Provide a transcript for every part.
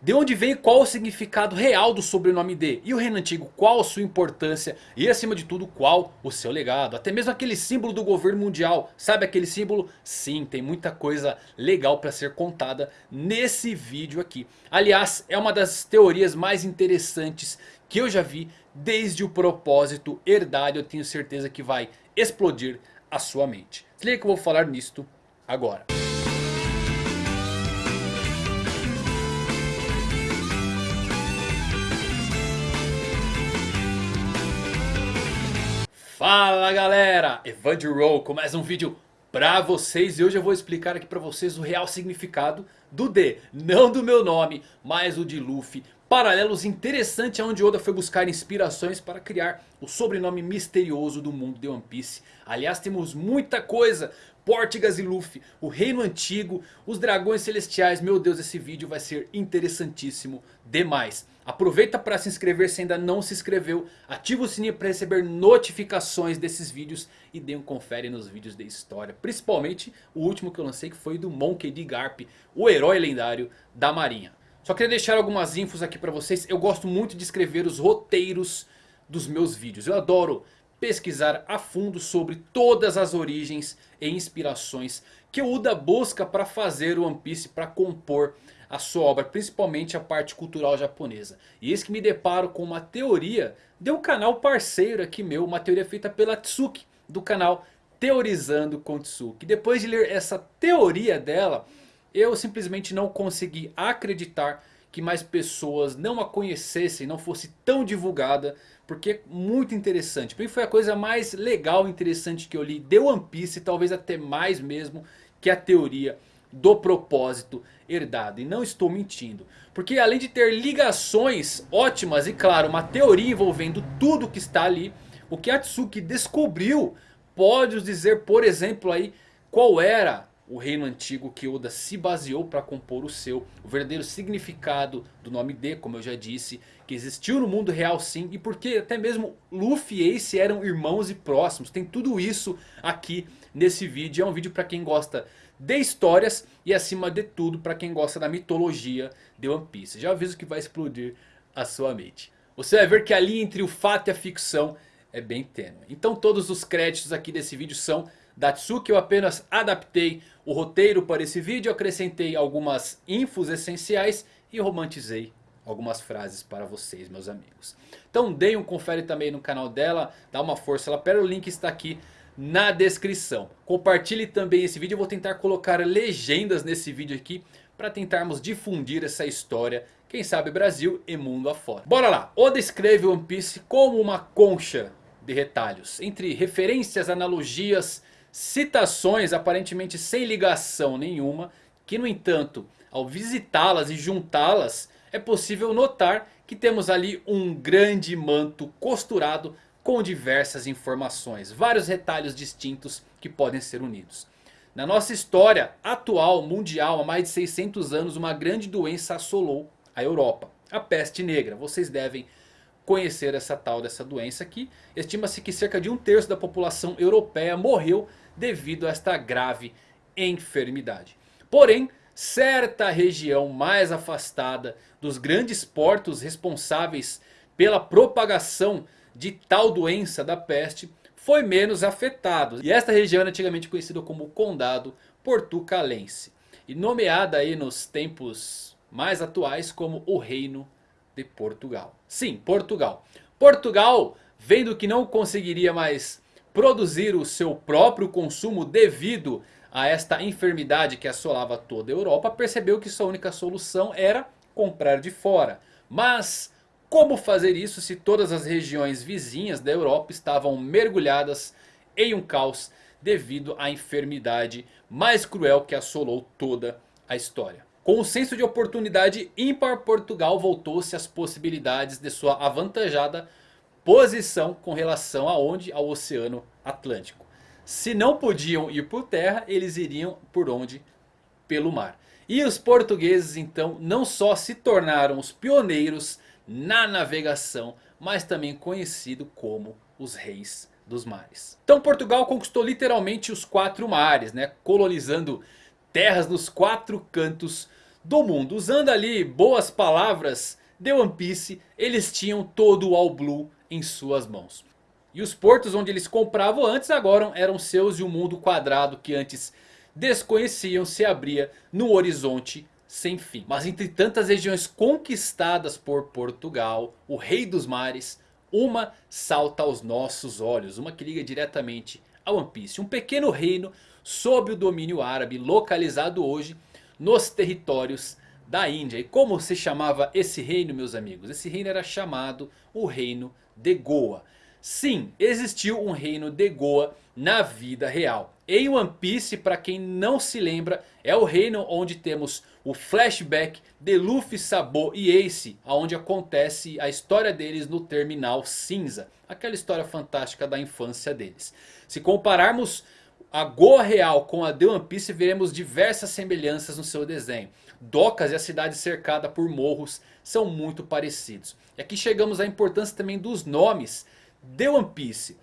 De onde vem qual o significado real do sobrenome D? E o reino antigo, qual a sua importância? E acima de tudo, qual o seu legado? Até mesmo aquele símbolo do governo mundial. Sabe aquele símbolo? Sim, tem muita coisa legal para ser contada nesse vídeo aqui. Aliás, é uma das teorias mais interessantes que eu já vi desde o propósito herdário. Eu tenho certeza que vai explodir a sua mente. Se liga que eu vou falar nisto agora. Fala galera, Evander Roll com mais um vídeo pra vocês. E hoje eu vou explicar aqui pra vocês o real significado do D. Não do meu nome, mas o de Luffy. Paralelos interessantes onde Oda foi buscar inspirações para criar o sobrenome misterioso do mundo de One Piece. Aliás temos muita coisa Portigas e Luffy, o reino antigo, os dragões celestiais. Meu Deus, esse vídeo vai ser interessantíssimo demais. Aproveita para se inscrever se ainda não se inscreveu. Ativa o sininho para receber notificações desses vídeos. E dê um confere nos vídeos de história. Principalmente o último que eu lancei que foi do Monkey D. Garp. O herói lendário da marinha. Só queria deixar algumas infos aqui para vocês. Eu gosto muito de escrever os roteiros dos meus vídeos. Eu adoro pesquisar a fundo sobre todas as origens e inspirações que o Uda busca para fazer o One Piece, para compor a sua obra, principalmente a parte cultural japonesa. E eis que me deparo com uma teoria de um canal parceiro aqui meu, uma teoria feita pela Tsuki, do canal Teorizando com Tsuki. Depois de ler essa teoria dela, eu simplesmente não consegui acreditar que mais pessoas não a conhecessem, não fosse tão divulgada. Porque é muito interessante. Para mim foi a coisa mais legal e interessante que eu li de One Piece. Talvez até mais mesmo que a teoria do propósito herdado. E não estou mentindo. Porque além de ter ligações ótimas e claro uma teoria envolvendo tudo que está ali. O que Atsuki descobriu pode nos dizer por exemplo aí qual era o reino antigo que Oda se baseou para compor o seu. O verdadeiro significado do nome D, como eu já disse. Que existiu no mundo real sim. E porque até mesmo Luffy e Ace eram irmãos e próximos. Tem tudo isso aqui nesse vídeo. É um vídeo para quem gosta de histórias. E acima de tudo para quem gosta da mitologia de One Piece. Já aviso que vai explodir a sua mente. Você vai ver que a linha entre o fato e a ficção é bem tênue. Então todos os créditos aqui desse vídeo são Datsuki. Eu apenas adaptei o roteiro para esse vídeo. Acrescentei algumas infos essenciais e romantizei algumas frases para vocês meus amigos. Então deem um confere também no canal dela. Dá uma força lá. Pera, o link está aqui na descrição. Compartilhe também esse vídeo. Eu vou tentar colocar legendas nesse vídeo aqui. Para tentarmos difundir essa história. Quem sabe Brasil e mundo afora. Bora lá. Oda escreve One Piece como uma concha de retalhos. Entre referências, analogias citações aparentemente sem ligação nenhuma. Que no entanto ao visitá-las e juntá-las é possível notar que temos ali um grande manto costurado com diversas informações. Vários retalhos distintos que podem ser unidos. Na nossa história atual mundial há mais de 600 anos uma grande doença assolou a Europa. A peste negra. Vocês devem conhecer essa tal dessa doença aqui. Estima-se que cerca de um terço da população europeia morreu devido a esta grave enfermidade. Porém, certa região mais afastada dos grandes portos responsáveis pela propagação de tal doença da peste foi menos afetado. E esta região é antigamente conhecida como Condado Portucalense. E nomeada aí nos tempos mais atuais como o Reino de Portugal. Sim, Portugal. Portugal, vendo que não conseguiria mais produzir o seu próprio consumo devido a esta enfermidade que assolava toda a Europa, percebeu que sua única solução era comprar de fora. Mas como fazer isso se todas as regiões vizinhas da Europa estavam mergulhadas em um caos devido à enfermidade mais cruel que assolou toda a história? Com o senso de oportunidade ímpar, Portugal voltou-se às possibilidades de sua avantajada posição com relação aonde? Ao Oceano Atlântico. Se não podiam ir por terra, eles iriam por onde? Pelo mar. E os portugueses então não só se tornaram os pioneiros na navegação, mas também conhecido como os reis dos mares. Então Portugal conquistou literalmente os quatro mares, né? colonizando terras nos quatro cantos do mundo. Usando ali boas palavras de One Piece, eles tinham todo o All Blue em suas mãos. E os portos onde eles compravam antes agora eram seus e o mundo quadrado que antes desconheciam se abria no horizonte sem fim. Mas entre tantas regiões conquistadas por Portugal, o rei dos mares, uma salta aos nossos olhos. Uma que liga diretamente a One Piece. Um pequeno reino sob o domínio árabe localizado hoje nos territórios da Índia. E como se chamava esse reino meus amigos? Esse reino era chamado o reino de Goa. Sim, existiu um reino de Goa na vida real. Em One Piece, para quem não se lembra, é o reino onde temos o flashback de Luffy, Sabo e Ace. Onde acontece a história deles no Terminal Cinza. Aquela história fantástica da infância deles. Se compararmos a Goa real com a de One Piece, veremos diversas semelhanças no seu desenho. Docas e a cidade cercada por morros são muito parecidos. E aqui chegamos à importância também dos nomes de One Piece.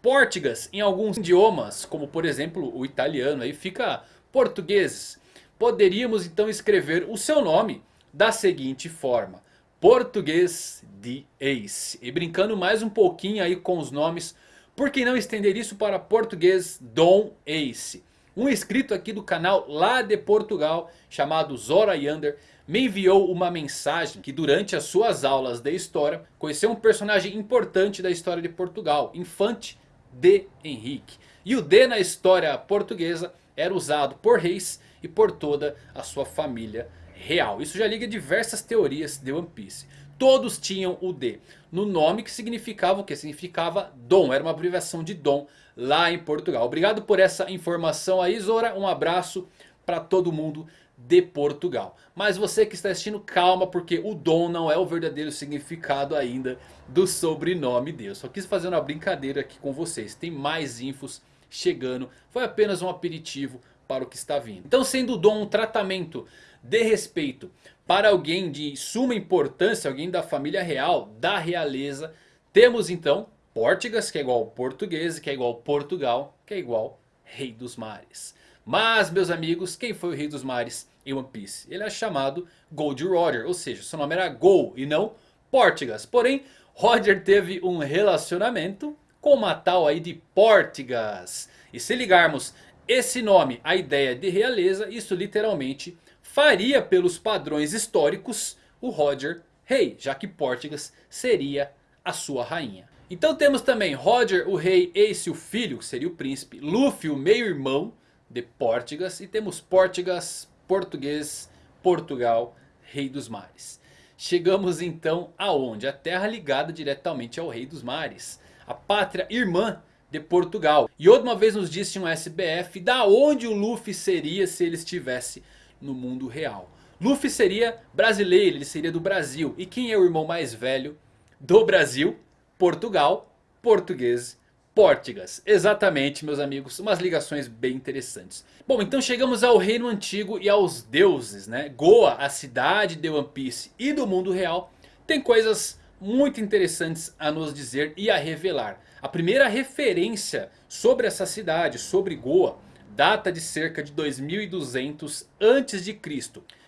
Pórtigas em alguns idiomas, como por exemplo o italiano, aí fica português. Poderíamos então escrever o seu nome da seguinte forma. Português de Ace. E brincando mais um pouquinho aí com os nomes, por que não estender isso para português Dom Ace? Um inscrito aqui do canal lá de Portugal, chamado Zora Yander, me enviou uma mensagem que durante as suas aulas de história conheceu um personagem importante da história de Portugal, Infante de Henrique. E o D na história portuguesa era usado por reis e por toda a sua família real. Isso já liga diversas teorias de One Piece. Todos tinham o D no nome que significava o que? Significava Dom, era uma abreviação de Dom lá em Portugal. Obrigado por essa informação aí Zora, um abraço para todo mundo de Portugal. Mas você que está assistindo, calma, porque o Dom não é o verdadeiro significado ainda do sobrenome dele. Só quis fazer uma brincadeira aqui com vocês. Tem mais infos chegando. Foi apenas um aperitivo para o que está vindo. Então sendo o Dom um tratamento de respeito para alguém de suma importância, alguém da família real, da realeza. Temos então Pórtigas, que é igual português, que é igual Portugal, que é igual Rei dos Mares. Mas meus amigos, quem foi o Rei dos Mares em One Piece? Ele é chamado Gold Roger, ou seja, seu nome era Gol e não Pórtigas. Porém, Roger teve um relacionamento com uma tal aí de Pórtigas. E se ligarmos esse nome à ideia de realeza, isso literalmente faria pelos padrões históricos o Roger rei, já que Pórtigas seria a sua rainha. Então temos também Roger o rei, Ace o filho, que seria o príncipe, Luffy o meio irmão de Pórtigas e temos Pórtigas, português, Portugal, rei dos mares. Chegamos então aonde? A terra ligada diretamente ao rei dos mares, a pátria irmã de Portugal. E outra vez nos disse um SBF da onde o Luffy seria se ele estivesse no mundo real. Luffy seria brasileiro, ele seria do Brasil. E quem é o irmão mais velho do Brasil? Portugal, português, Pórtigas. Exatamente meus amigos, umas ligações bem interessantes. Bom, então chegamos ao reino antigo e aos deuses, né? Goa, a cidade de One Piece e do mundo real, tem coisas muito interessantes a nos dizer e a revelar. A primeira referência sobre essa cidade, sobre Goa, data de cerca de 2200 a.C.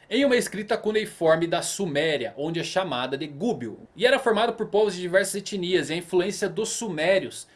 Em uma escrita cuneiforme da Suméria, onde é chamada de Gúbio. E era formada por povos de diversas etnias e a influência dos sumérios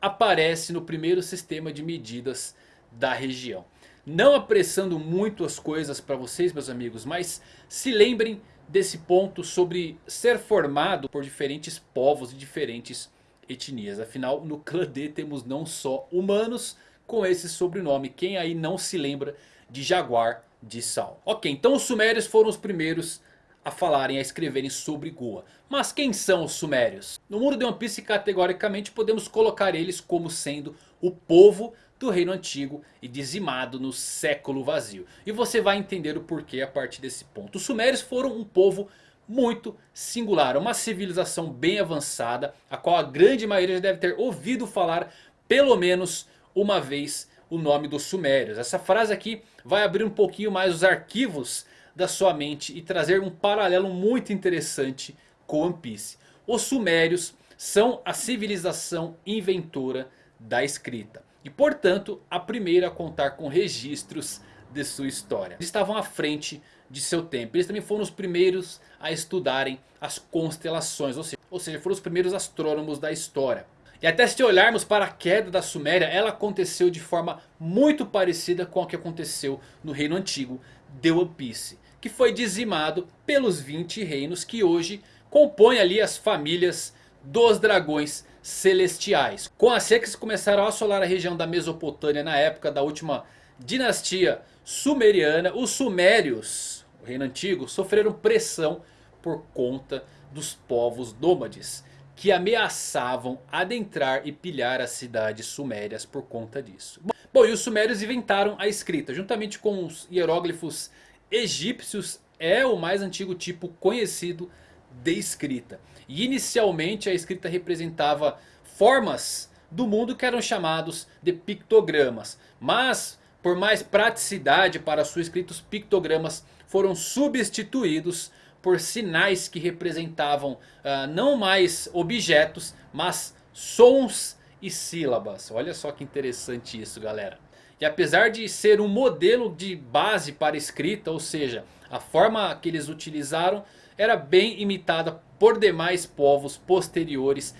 aparece no primeiro sistema de medidas da região. Não apressando muito as coisas para vocês meus amigos, mas se lembrem desse ponto sobre ser formado por diferentes povos e diferentes etnias. Afinal no clã D temos não só humanos com esse sobrenome. Quem aí não se lembra de Jaguar de Sal? Ok, então os Sumérios foram os primeiros a falarem, a escreverem sobre Goa. Mas quem são os Sumérios? No mundo de One Piece categoricamente podemos colocar eles como sendo o povo do reino antigo e dizimado no século vazio. E você vai entender o porquê a partir desse ponto. Os Sumérios foram um povo muito singular, uma civilização bem avançada, a qual a grande maioria já deve ter ouvido falar pelo menos uma vez o nome dos sumérios. Essa frase aqui vai abrir um pouquinho mais os arquivos da sua mente e trazer um paralelo muito interessante com One Piece. Os sumérios são a civilização inventora da escrita. E portanto a primeira a contar com registros de sua história. Eles estavam à frente de seu tempo. Eles também foram os primeiros a estudarem as constelações, ou seja, ou seja foram os primeiros astrônomos da história. E até se olharmos para a queda da Suméria, ela aconteceu de forma muito parecida com a que aconteceu no reino antigo de One Piece. Que foi dizimado pelos 20 reinos que hoje compõem ali as famílias dos dragões celestiais. Com as secas que começaram a assolar a região da Mesopotâmia na época da última dinastia sumeriana, os sumérios, o reino antigo, sofreram pressão por conta dos povos nômades que ameaçavam adentrar e pilhar as cidades sumérias por conta disso. Bom, e os sumérios inventaram a escrita, juntamente com os hieróglifos egípcios, é o mais antigo tipo conhecido de escrita. E inicialmente a escrita representava formas do mundo que eram chamados de pictogramas. Mas por mais praticidade para sua escrita, os pictogramas foram substituídos por sinais que representavam uh, não mais objetos, mas sons e sílabas. Olha só que interessante isso galera. E apesar de ser um modelo de base para escrita, ou seja, a forma que eles utilizaram era bem imitada por demais povos posteriores.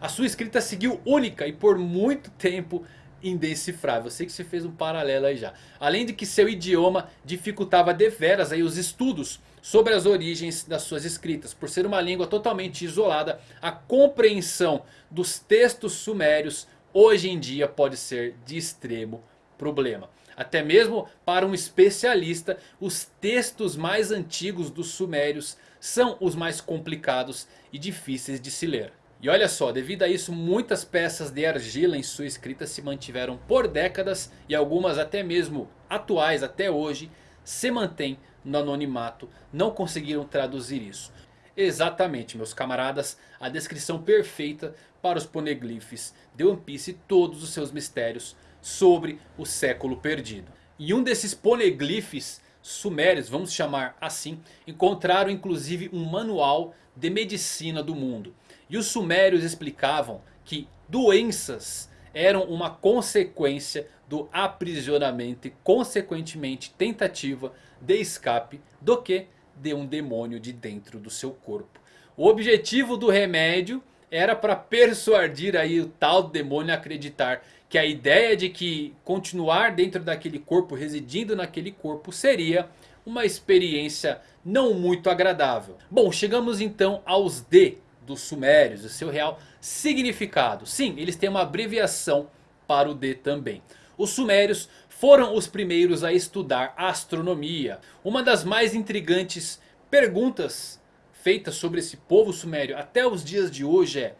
A sua escrita seguiu única e por muito tempo indecifrável. Eu sei que você fez um paralelo aí já. Além de que seu idioma dificultava deveras aí os estudos sobre as origens das suas escritas. Por ser uma língua totalmente isolada, a compreensão dos textos sumérios hoje em dia pode ser de extremo problema. Até mesmo para um especialista, os textos mais antigos dos sumérios são os mais complicados e difíceis de se ler. E olha só, devido a isso muitas peças de argila em sua escrita se mantiveram por décadas e algumas até mesmo atuais até hoje se mantêm no anonimato, não conseguiram traduzir isso. Exatamente meus camaradas, a descrição perfeita para os poneglyphs de One Piece e todos os seus mistérios sobre o século perdido. E um desses poneglyphs sumérios, vamos chamar assim, encontraram inclusive um manual de medicina do mundo. E os sumérios explicavam que doenças eram uma consequência do aprisionamento e consequentemente tentativa de escape do que de um demônio de dentro do seu corpo. O objetivo do remédio era para persuadir aí o tal demônio a acreditar que a ideia de que continuar dentro daquele corpo, residindo naquele corpo, seria uma experiência não muito agradável. Bom, chegamos então aos D dos sumérios, o seu real significado. Sim, eles têm uma abreviação para o D também. Os sumérios foram os primeiros a estudar astronomia. Uma das mais intrigantes perguntas feitas sobre esse povo sumério até os dias de hoje é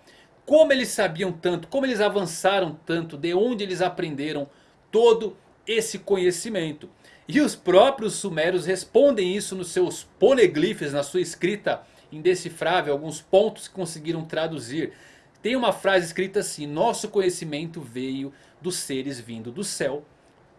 como eles sabiam tanto, como eles avançaram tanto, de onde eles aprenderam todo esse conhecimento. E os próprios sumérios respondem isso nos seus poneglyphs, na sua escrita indecifrável, alguns pontos que conseguiram traduzir. Tem uma frase escrita assim, nosso conhecimento veio dos seres vindo do céu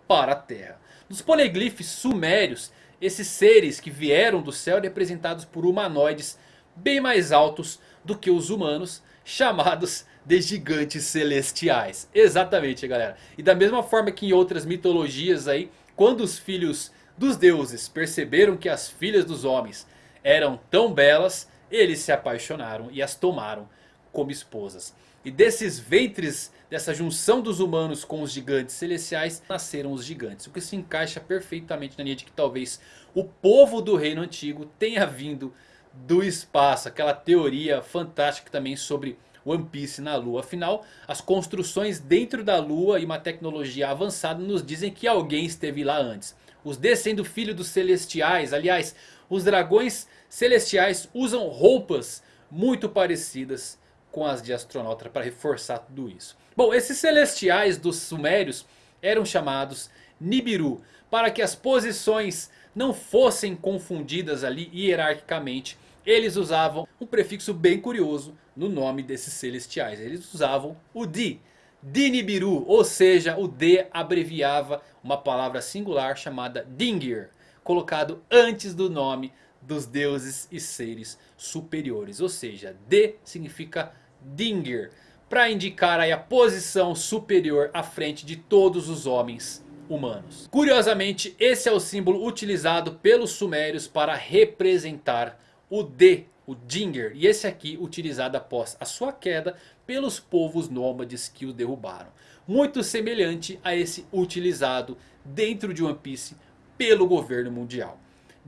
para a terra. Nos poneglyphs sumérios, esses seres que vieram do céu representados por humanoides bem mais altos do que os humanos chamados de gigantes celestiais. Exatamente galera. E da mesma forma que em outras mitologias aí, quando os filhos dos deuses perceberam que as filhas dos homens eram tão belas, eles se apaixonaram e as tomaram como esposas. E desses ventres, dessa junção dos humanos com os gigantes celestiais, nasceram os gigantes. O que se encaixa perfeitamente na linha de que talvez o povo do reino antigo tenha vindo do espaço. Aquela teoria fantástica também sobre One Piece na Lua. Afinal, as construções dentro da Lua e uma tecnologia avançada nos dizem que alguém esteve lá antes. Os D sendo filho dos celestiais. Aliás, os dragões celestiais usam roupas muito parecidas com as de astronauta para reforçar tudo isso. Bom, esses celestiais dos sumérios eram chamados Nibiru. Para que as posições não fossem confundidas ali hierarquicamente eles usavam um prefixo bem curioso no nome desses celestiais. Eles usavam o Di. Dinibiru, ou seja, o D abreviava uma palavra singular chamada Dingir, colocado antes do nome dos deuses e seres superiores. Ou seja, D significa Dingir, para indicar a posição superior à frente de todos os homens humanos. Curiosamente, esse é o símbolo utilizado pelos sumérios para representar o D, o Dinger. E esse aqui utilizado após a sua queda pelos povos nômades que o derrubaram. Muito semelhante a esse utilizado dentro de One Piece pelo governo mundial.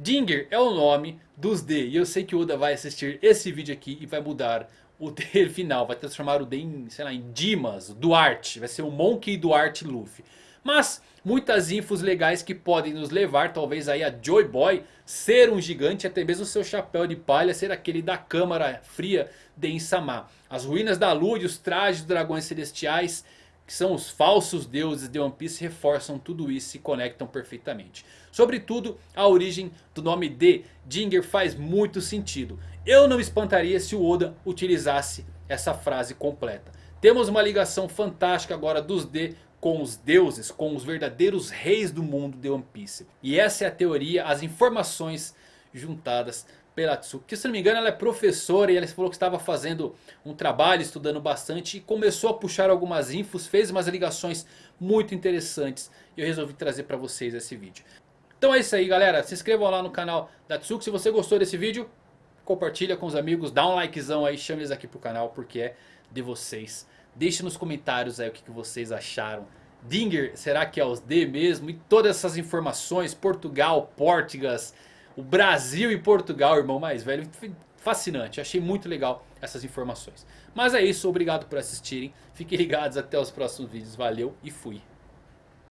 Dinger é o nome dos D. E eu sei que o Oda vai assistir esse vídeo aqui e vai mudar o D final. Vai transformar o D em, sei lá, em Dimas, Duarte. Vai ser o Monkey Duarte Luffy. Mas muitas infos legais que podem nos levar talvez aí a Joy Boy ser um gigante. Até mesmo seu chapéu de palha ser aquele da câmara fria de Insama. As ruínas da lua e os trajes dos dragões celestiais que são os falsos deuses de One Piece, reforçam tudo isso e conectam perfeitamente. Sobretudo, a origem do nome de Dinger faz muito sentido. Eu não me espantaria se o Oda utilizasse essa frase completa. Temos uma ligação fantástica agora dos D com os deuses, com os verdadeiros reis do mundo de One Piece. E essa é a teoria, as informações juntadas pela Tsuki. Que se não me engano ela é professora e ela falou que estava fazendo um trabalho, estudando bastante. E começou a puxar algumas infos, fez umas ligações muito interessantes. E eu resolvi trazer para vocês esse vídeo. Então é isso aí galera, se inscrevam lá no canal da Tsuki. Se você gostou desse vídeo, compartilha com os amigos, dá um likezão aí, chame eles aqui pro canal porque é de vocês. Deixe nos comentários aí o que, que vocês acharam. Dinger, será que é os D mesmo? E todas essas informações, Portugal, Portugas, o Brasil e Portugal, irmão mais velho. Fascinante, achei muito legal essas informações. Mas é isso, obrigado por assistirem. Fiquem ligados até os próximos vídeos. Valeu e fui.